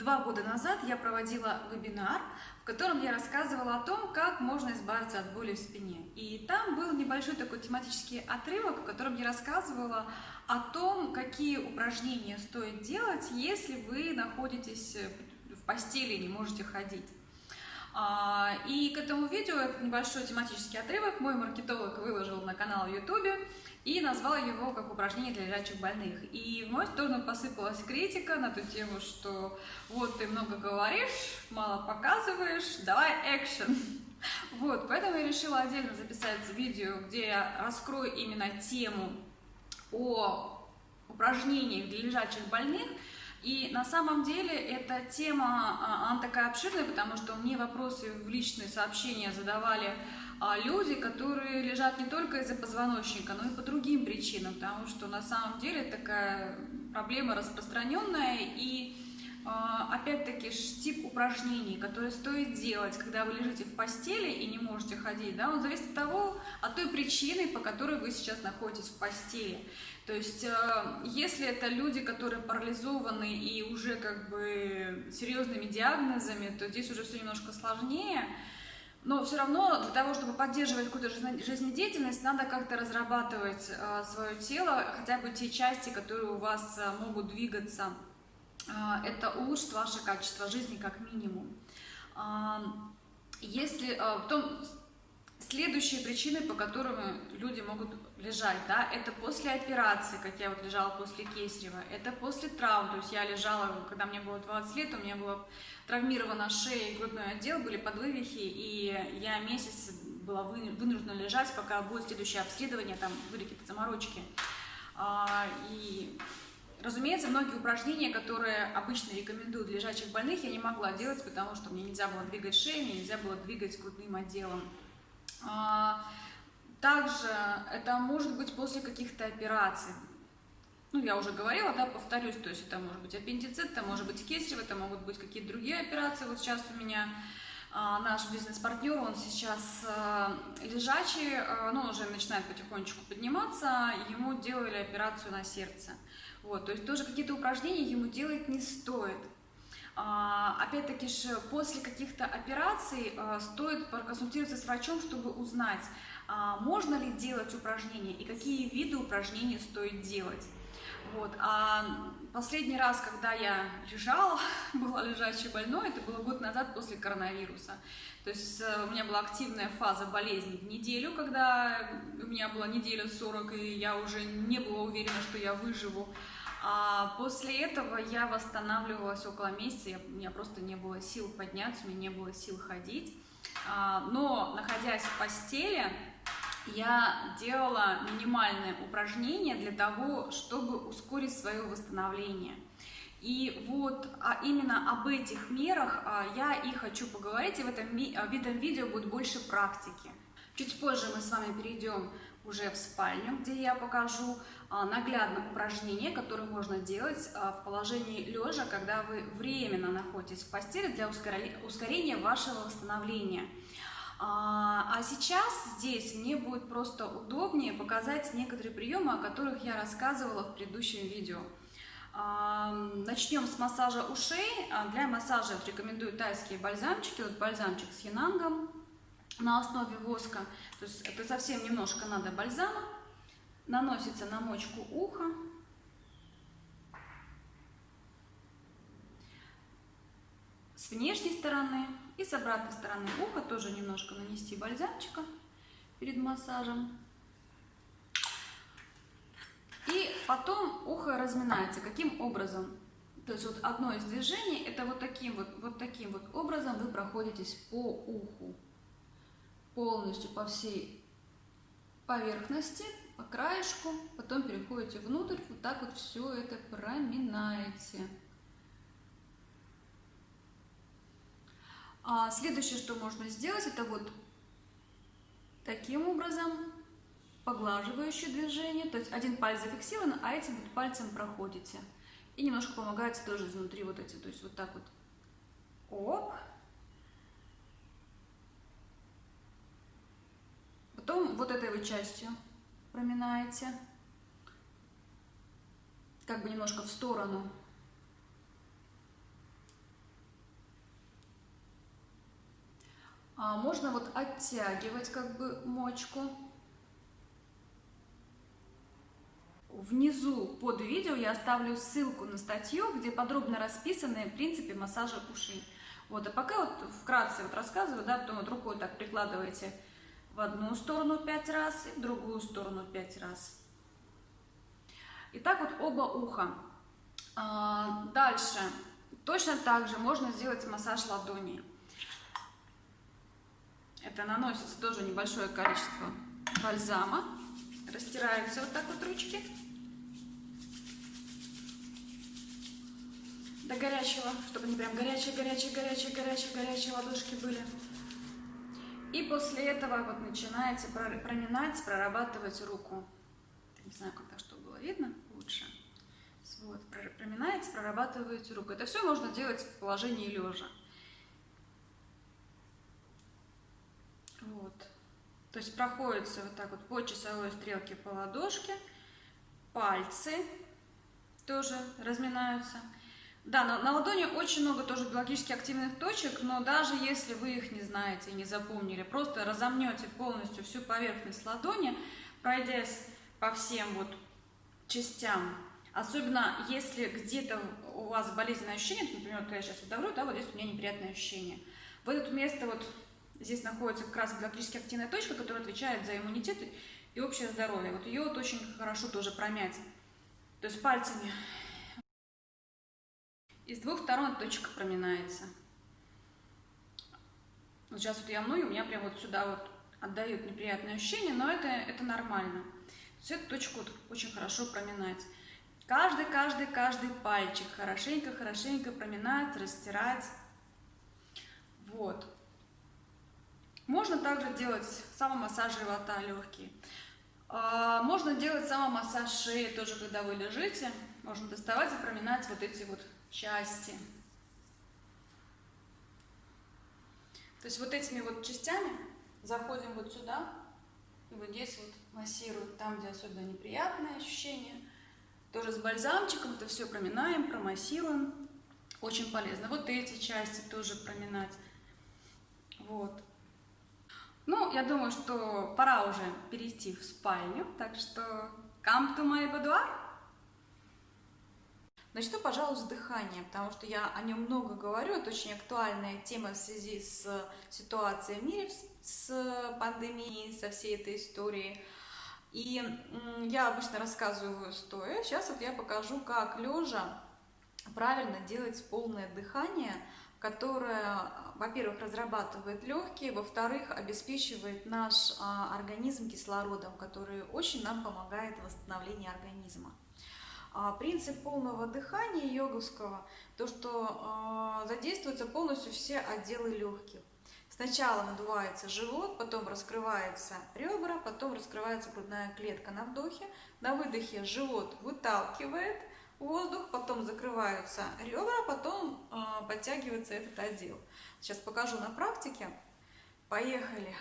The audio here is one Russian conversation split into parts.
Два года назад я проводила вебинар, в котором я рассказывала о том, как можно избавиться от боли в спине. И там был небольшой такой тематический отрывок, в котором я рассказывала о том, какие упражнения стоит делать, если вы находитесь в постели и не можете ходить. А, и к этому видео, небольшой тематический отрывок, мой маркетолог выложил на канал YouTube и назвал его как упражнение для лежачих больных. И в мою сторону посыпалась критика на ту тему, что вот ты много говоришь, мало показываешь, давай экшен. Вот, поэтому я решила отдельно записать видео, где я раскрою именно тему о упражнениях для лежачих больных, и на самом деле эта тема, а, она такая обширная, потому что мне вопросы в личные сообщения задавали люди, которые лежат не только из-за позвоночника, но и по другим причинам, потому что на самом деле такая проблема распространенная и а, опять-таки тип упражнений, которые стоит делать, когда вы лежите в постели и не можете ходить, да, он зависит от того, от той причины, по которой вы сейчас находитесь в постели. То есть, э, если это люди, которые парализованы и уже как бы серьезными диагнозами, то здесь уже все немножко сложнее. Но все равно для того, чтобы поддерживать какую-то жизнедеятельность, надо как-то разрабатывать э, свое тело, хотя бы те части, которые у вас э, могут двигаться а, это улучшит ваше качество жизни как минимум. Если потом следующие причины, по которым люди могут лежать, да, это после операции, как я вот лежала после кесарева, это после травм, то есть я лежала, когда мне было 20 лет, у меня была травмирована шея и грудной отдел, были подвывихи, и я месяц была вынуждена лежать, пока будет следующее обследование, там были какие-то заморочки. И Разумеется, многие упражнения, которые обычно рекомендуют лежачих больных, я не могла делать, потому что мне нельзя было двигать шею, мне нельзя было двигать грудным отделом. Также это может быть после каких-то операций. Ну, я уже говорила, да, повторюсь, то есть это может быть аппендицит, это может быть кесарево, это могут быть какие-то другие операции. Вот сейчас у меня а, наш бизнес-партнер, он сейчас а, лежачий, а, ну, уже начинает потихонечку подниматься, ему делали операцию на сердце. Вот, то есть тоже какие-то упражнения ему делать не стоит. А, Опять-таки после каких-то операций а, стоит проконсультироваться с врачом, чтобы узнать, а, можно ли делать упражнения и какие виды упражнений стоит делать. Вот. А последний раз, когда я лежала, была лежачей больной, это было год назад после коронавируса. То есть э, у меня была активная фаза болезни в неделю, когда у меня была неделя 40, и я уже не была уверена, что я выживу. А после этого я восстанавливалась около месяца, у меня просто не было сил подняться, у меня не было сил ходить. А, но, находясь в постели, я делала минимальные упражнения для того, чтобы ускорить свое восстановление. И вот а именно об этих мерах а, я и хочу поговорить, и в этом, в этом видео будет больше практики. Чуть позже мы с вами перейдем уже в спальню, где я покажу а, наглядно упражнения, которые можно делать а, в положении лежа, когда вы временно находитесь в постели для ускорения вашего восстановления. А, а сейчас здесь мне будет просто удобнее показать некоторые приемы, о которых я рассказывала в предыдущем видео. Начнем с массажа ушей. Для массажа рекомендую тайские бальзамчики. Вот бальзамчик с янангом на основе воска. То есть это совсем немножко надо бальзама. Наносится на мочку уха. С внешней стороны и с обратной стороны уха тоже немножко нанести бальзамчика перед массажем. И потом ухо разминается. Каким образом? То есть вот одно из движений, это вот таким вот, вот таким вот образом вы проходитесь по уху. Полностью по всей поверхности, по краешку, потом переходите внутрь, вот так вот все это проминаете. А следующее, что можно сделать, это вот таким образом поглаживающее движение, то есть один палец зафиксирован, а этим вот пальцем проходите. И немножко помогается тоже изнутри вот эти, то есть вот так вот. Оп. вот этой вот частью проминаете, как бы немножко в сторону. А можно вот оттягивать как бы мочку. Внизу под видео я оставлю ссылку на статью, где подробно расписаны принципы массажа ушей. Вот, а пока вот вкратце вот рассказываю, да, потом вот рукой так прикладываете в одну сторону 5 раз и в другую сторону 5 раз. Итак, вот оба уха. А, дальше. Точно так же можно сделать массаж ладони. Это наносится тоже небольшое количество бальзама. Растираются вот так вот ручки. До горячего, чтобы они прям горячие, горячие, горячие, горячие, горячие ладошки были. И после этого вот начинаете проминать, прорабатывать руку. Не знаю, так, чтобы было видно лучше. Вот, проминаете, прорабатываете руку. Это все можно делать в положении лежа. Вот. То есть проходится вот так вот по часовой стрелке по ладошке, пальцы тоже разминаются. Да, на, на ладони очень много тоже биологически активных точек, но даже если вы их не знаете, не запомнили, просто разомнете полностью всю поверхность ладони, пройдясь по всем вот частям, особенно если где-то у вас болезненное ощущение, например, вот я сейчас удавлю, да, вот здесь у меня неприятное ощущение. В это место вот Здесь находится как раз биологически активная точка, которая отвечает за иммунитет и общее здоровье. Вот ее вот очень хорошо тоже промять. То есть пальцами. И с двух сторон точка проминается. Вот сейчас вот я мную, у меня прям вот сюда вот отдают неприятное ощущение, но это, это нормально. Есть эту точку вот очень хорошо проминать. Каждый, каждый, каждый пальчик хорошенько, хорошенько проминать, растирать. Вот. Можно также делать самомассаж живота легкий. А, можно делать самомассаж шеи, тоже когда вы лежите. Можно доставать и проминать вот эти вот части. То есть вот этими вот частями заходим вот сюда, и вот здесь вот массируем, там, где особенно неприятные ощущения. Тоже с бальзамчиком это все проминаем, промассируем. Очень полезно. Вот эти части тоже проминать. Вот. Ну, я думаю, что пора уже перейти в спальню, так что come to my boudoir. Начну, пожалуй, с дыхания, потому что я о нем много говорю, это очень актуальная тема в связи с ситуацией в мире, с пандемией, со всей этой историей. И я обычно рассказываю стоя, сейчас вот я покажу, как лежа правильно делать полное дыхание – которая, во-первых, разрабатывает легкие, во-вторых, обеспечивает наш а, организм кислородом, который очень нам помогает в восстановлении организма. А, принцип полного дыхания йоговского, то, что а, задействуются полностью все отделы легких. Сначала надувается живот, потом раскрываются ребра, потом раскрывается грудная клетка на вдохе. На выдохе живот выталкивает, воздух, потом закрываются ребра, потом э, подтягивается этот отдел. Сейчас покажу на практике. Поехали.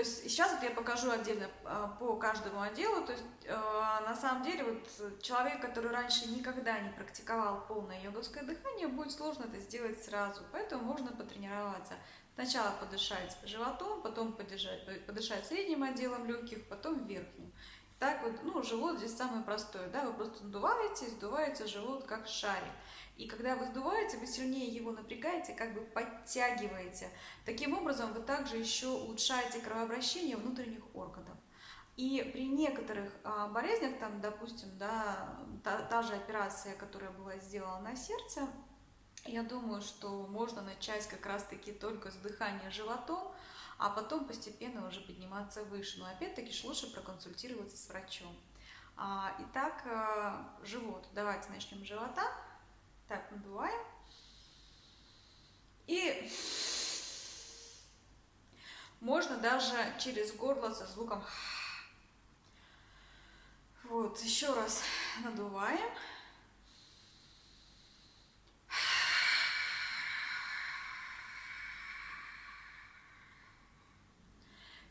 Есть сейчас вот я покажу отдельно а, по каждому отделу. То есть э, на самом деле вот человек, который раньше никогда не практиковал полное йоговское дыхание, будет сложно это сделать сразу. Поэтому можно потренироваться. Сначала подышать животом, потом подышать, подышать средним отделом легких, потом верхним. Так вот, ну, живот здесь самый простой, да, вы просто надуваете, сдуваете живот как шарик. И когда вы сдуваете, вы сильнее его напрягаете, как бы подтягиваете. Таким образом, вы также еще улучшаете кровообращение внутренних органов. И при некоторых а, болезнях, там, допустим, да, та, та же операция, которая была сделана на сердце, я думаю, что можно начать как раз-таки только с дыхания животом, а потом постепенно уже подниматься выше. Но опять-таки лучше проконсультироваться с врачом. А, итак, а, живот. Давайте начнем с живота. Так, надуваем. И можно даже через горло со звуком вот, еще раз надуваем.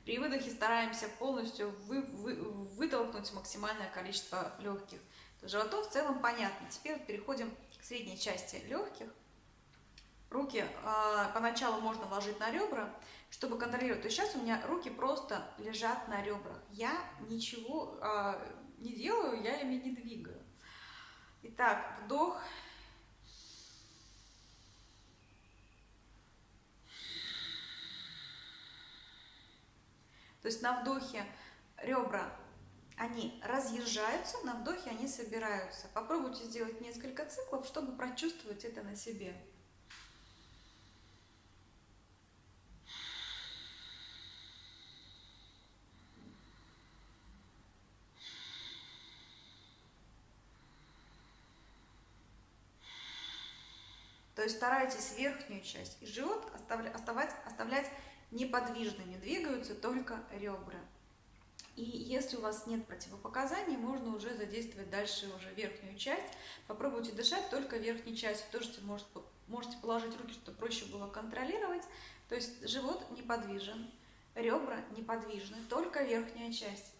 При выдохе стараемся полностью вы, вы, вытолкнуть максимальное количество легких. Животом в целом понятно. Теперь переходим к средней части легких. Руки э, поначалу можно ложить на ребра, чтобы контролировать. То есть сейчас у меня руки просто лежат на ребрах. Я ничего э, не делаю, я ими не двигаю. Итак, вдох. То есть на вдохе ребра, они разъезжаются, на вдохе они собираются. Попробуйте сделать несколько циклов, чтобы прочувствовать это на себе. То есть старайтесь верхнюю часть и живот оставлять, оставлять неподвижными, двигаются только ребра. И если у вас нет противопоказаний, можно уже задействовать дальше уже верхнюю часть. Попробуйте дышать только верхней частью. Тоже может, можете положить руки, чтобы проще было контролировать. То есть живот неподвижен, ребра неподвижны, только верхняя часть.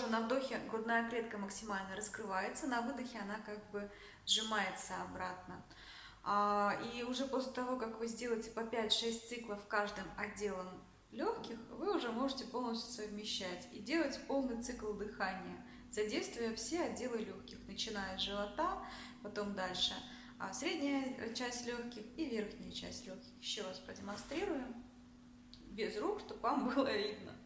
Тоже на вдохе грудная клетка максимально раскрывается, на выдохе она как бы сжимается обратно. А, и уже после того, как вы сделаете по 5-6 циклов каждым отделом легких, вы уже можете полностью совмещать и делать полный цикл дыхания, задействуя все отделы легких, начиная с живота, потом дальше а средняя часть легких и верхняя часть легких. Еще раз продемонстрирую без рук, чтобы вам было видно.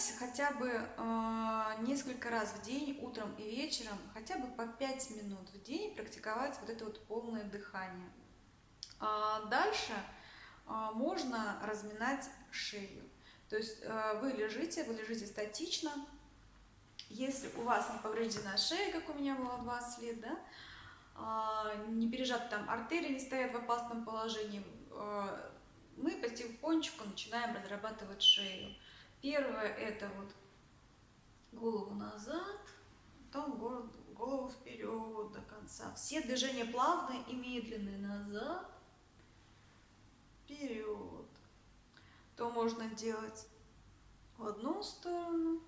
Постарайтесь хотя бы э, несколько раз в день, утром и вечером, хотя бы по 5 минут в день практиковать вот это вот полное дыхание. А дальше э, можно разминать шею. То есть э, вы лежите, вы лежите статично. Если у вас не повреждена шея, как у меня было 20 лет, да, э, не пережаты там артерии, не стоят в опасном положении, э, мы потихонечку начинаем разрабатывать шею. Первое это вот голову назад, потом голову вперед до конца. Все движения плавные и медленные. Назад, вперед. То можно делать в одну сторону,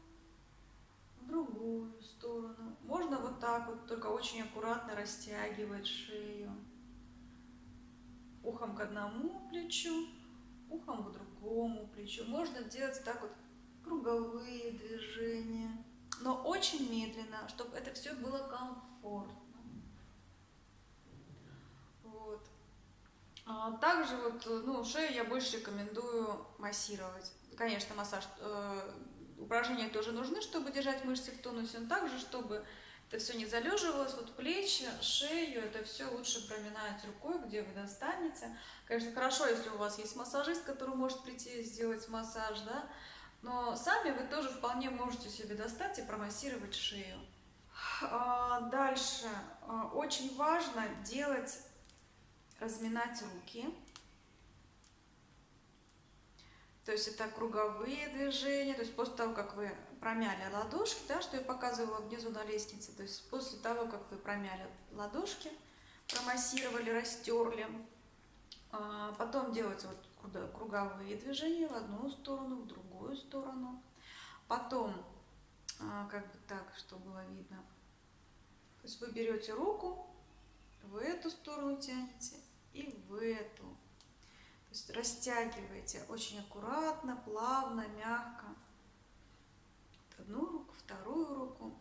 в другую сторону. Можно вот так вот, только очень аккуратно растягивать шею. Ухом к одному плечу, ухом к другому плечу. Можно делать так вот круговые движения, но очень медленно, чтобы это все было комфортно. Вот. А также вот, ну, шею я больше рекомендую массировать. Конечно, массаж, э, упражнения тоже нужны, чтобы держать мышцы в тонусе, но также, чтобы это все не залеживалось, вот плечи, шею, это все лучше проминать рукой, где вы достанете. Конечно, хорошо, если у вас есть массажист, который может прийти и сделать массаж, да, но сами вы тоже вполне можете себе достать и промассировать шею. А, дальше. А, очень важно делать, разминать руки. То есть это круговые движения, то есть после того, как вы промяли ладошки, да, что я показывала внизу на лестнице, то есть после того, как вы промяли ладошки, промассировали, растерли, а, потом делать вот круговые движения в одну сторону, в другую сторону. Потом, а, как бы так, чтобы было видно. То есть вы берете руку, в эту сторону тянете и в эту. То есть растягиваете очень аккуратно, плавно, мягко. Одну руку, вторую руку.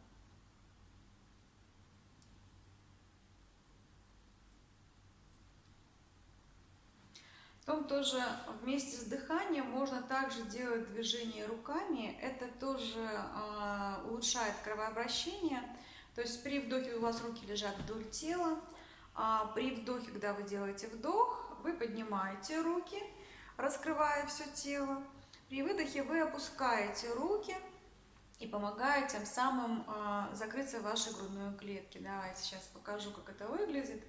Потом тоже вместе с дыханием можно также делать движение руками. Это тоже э, улучшает кровообращение. То есть при вдохе у вас руки лежат вдоль тела, а при вдохе, когда вы делаете вдох, вы поднимаете руки, раскрывая все тело. При выдохе вы опускаете руки и помогает тем самым э, закрыться вашей грудной клетки. Давайте сейчас покажу, как это выглядит.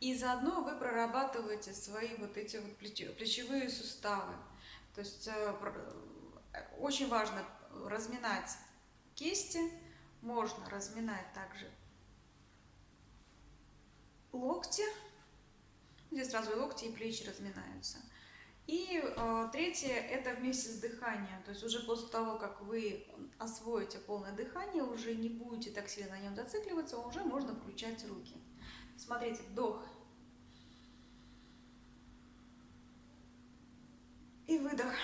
И заодно вы прорабатываете свои вот эти вот плечевые суставы. То есть э, очень важно разминать кисти, можно разминать также локти. Здесь сразу и локти, и плечи разминаются. И э, третье – это вместе с дыханием. То есть уже после того, как вы освоите полное дыхание, уже не будете так сильно на нем зацикливаться, уже можно включать руки. Смотрите, вдох. И выдох.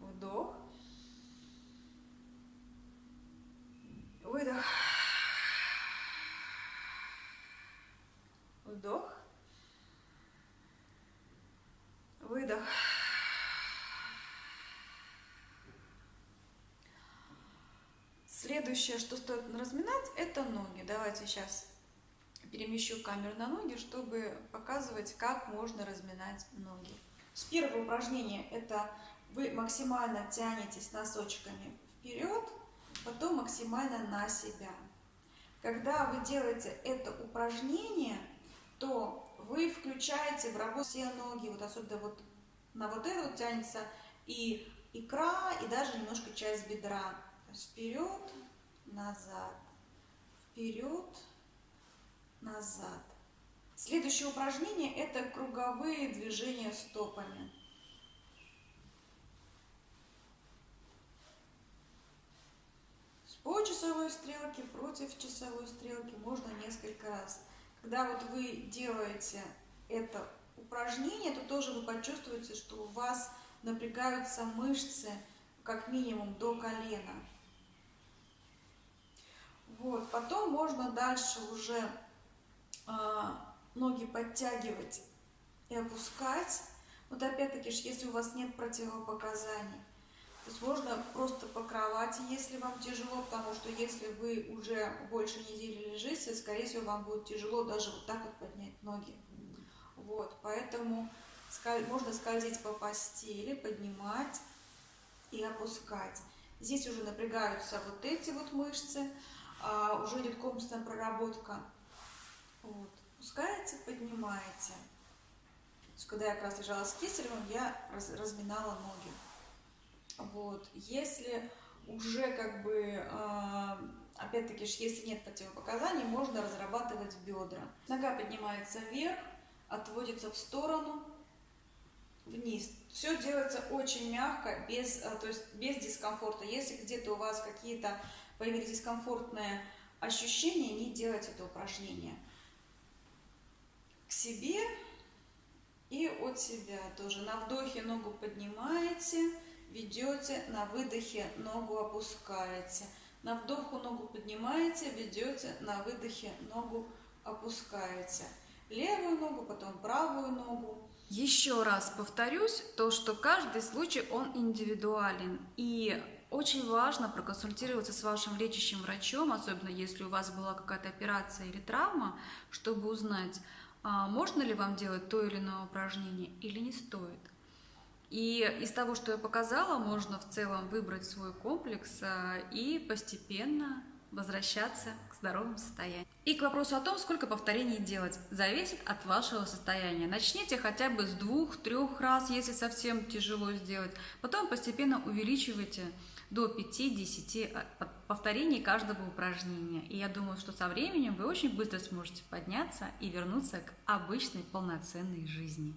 Вдох. Выдох. Вдох. Выдох. Следующее, что стоит разминать, это ноги. Давайте сейчас перемещу камеру на ноги, чтобы показывать, как можно разминать ноги. С первого упражнения это вы максимально тянетесь носочками вперед, потом максимально на себя. Когда вы делаете это упражнение, то вы включаете в работу все ноги, вот особенно вот на вот это вот тянется и икра, и даже немножко часть бедра. вперед, назад, вперед, назад. Следующее упражнение – это круговые движения стопами. По часовой стрелке, против часовой стрелки можно несколько раз. Когда вот вы делаете это упражнение, то тоже вы почувствуете, что у вас напрягаются мышцы как минимум до колена. Вот, потом можно дальше уже э, ноги подтягивать и опускать. Вот опять-таки, если у вас нет противопоказаний. То есть можно просто по кровати, если вам тяжело, потому что если вы уже больше недели лежите, скорее всего, вам будет тяжело даже вот так вот поднять ноги. Вот, поэтому можно скользить по постели, поднимать и опускать. Здесь уже напрягаются вот эти вот мышцы, а, уже идет комплексная проработка. Вот. Пускаете, поднимаете. То есть, когда я как раз лежала с кистеревым, я раз, разминала ноги. Вот. Если уже как бы, а, опять-таки, если нет противопоказаний, можно разрабатывать бедра. Нога поднимается вверх, отводится в сторону, вниз. Все делается очень мягко, без, а, то есть без дискомфорта. Если где-то у вас какие-то появились дискомфортные ощущения, не делать это упражнение. К себе и от себя тоже. На вдохе ногу поднимаете, ведете, на выдохе ногу опускаете. На вдоху ногу поднимаете, ведете, на выдохе ногу опускаете. Левую ногу, потом правую ногу. Еще раз повторюсь, то, что каждый случай, он индивидуален. И очень важно проконсультироваться с вашим лечащим врачом, особенно если у вас была какая-то операция или травма, чтобы узнать, а, можно ли вам делать то или иное упражнение или не стоит. И из того, что я показала, можно в целом выбрать свой комплекс а, и постепенно возвращаться к здоровому состоянию. И к вопросу о том, сколько повторений делать, зависит от вашего состояния. Начните хотя бы с двух-трех раз, если совсем тяжело сделать. Потом постепенно увеличивайте до 5-10 а, повторений каждого упражнения. И я думаю, что со временем вы очень быстро сможете подняться и вернуться к обычной полноценной жизни.